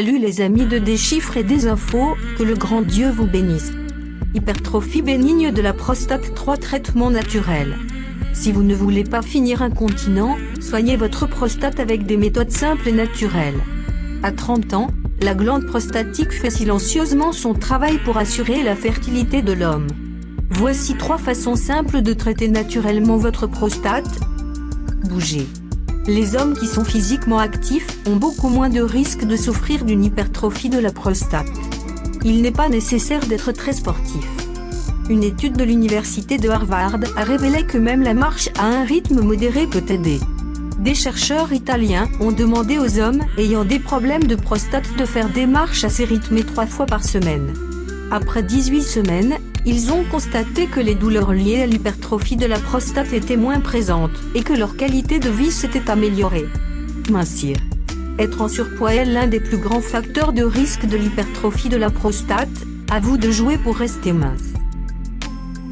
Salut les amis de Des chiffres et des infos, que le grand Dieu vous bénisse. Hypertrophie bénigne de la prostate 3 traitements naturels. Si vous ne voulez pas finir incontinent, soignez votre prostate avec des méthodes simples et naturelles. À 30 ans, la glande prostatique fait silencieusement son travail pour assurer la fertilité de l'homme. Voici trois façons simples de traiter naturellement votre prostate. Bougez. Les hommes qui sont physiquement actifs ont beaucoup moins de risques de souffrir d'une hypertrophie de la prostate. Il n'est pas nécessaire d'être très sportif. Une étude de l'université de Harvard a révélé que même la marche à un rythme modéré peut aider. Des chercheurs italiens ont demandé aux hommes ayant des problèmes de prostate de faire des marches assez rythmées trois fois par semaine. Après 18 semaines, ils ont constaté que les douleurs liées à l'hypertrophie de la prostate étaient moins présentes, et que leur qualité de vie s'était améliorée. Mincir. Être en surpoids est l'un des plus grands facteurs de risque de l'hypertrophie de la prostate, à vous de jouer pour rester mince.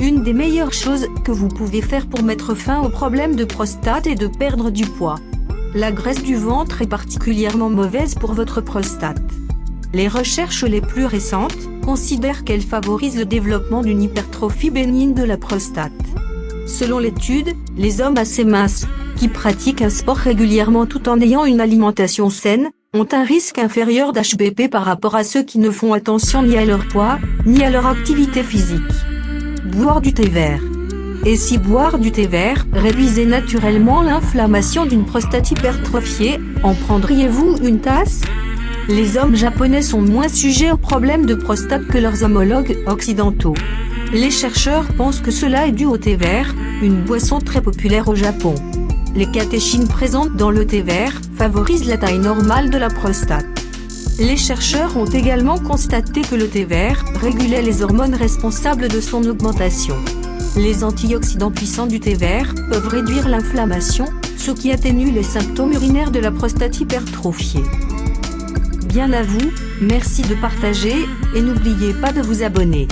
Une des meilleures choses que vous pouvez faire pour mettre fin au problème de prostate est de perdre du poids. La graisse du ventre est particulièrement mauvaise pour votre prostate. Les recherches les plus récentes considèrent qu'elle favorise le développement d'une hypertrophie bénigne de la prostate. Selon l'étude, les hommes assez minces, qui pratiquent un sport régulièrement tout en ayant une alimentation saine, ont un risque inférieur d'HBP par rapport à ceux qui ne font attention ni à leur poids, ni à leur activité physique. Boire du thé vert. Et si boire du thé vert réduisait naturellement l'inflammation d'une prostate hypertrophiée, en prendriez-vous une tasse? Les hommes japonais sont moins sujets aux problèmes de prostate que leurs homologues occidentaux. Les chercheurs pensent que cela est dû au thé vert, une boisson très populaire au Japon. Les catéchines présentes dans le thé vert favorisent la taille normale de la prostate. Les chercheurs ont également constaté que le thé vert régulait les hormones responsables de son augmentation. Les antioxydants puissants du thé vert peuvent réduire l'inflammation, ce qui atténue les symptômes urinaires de la prostate hypertrophiée bien à vous, merci de partager, et n'oubliez pas de vous abonner.